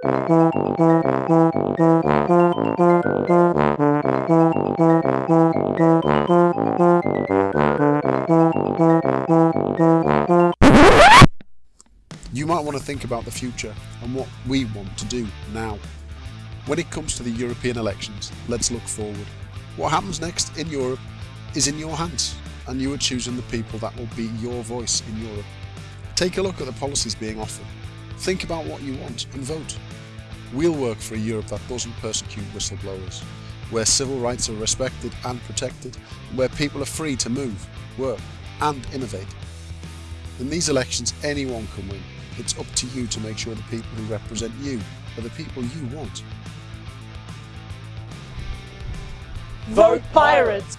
You might want to think about the future and what we want to do now. When it comes to the European elections, let's look forward. What happens next in Europe is in your hands, and you are choosing the people that will be your voice in Europe. Take a look at the policies being offered. Think about what you want and vote. We'll work for a Europe that doesn't persecute whistleblowers, where civil rights are respected and protected, where people are free to move, work and innovate. In these elections anyone can win. It's up to you to make sure the people who represent you are the people you want. Vote Pirates!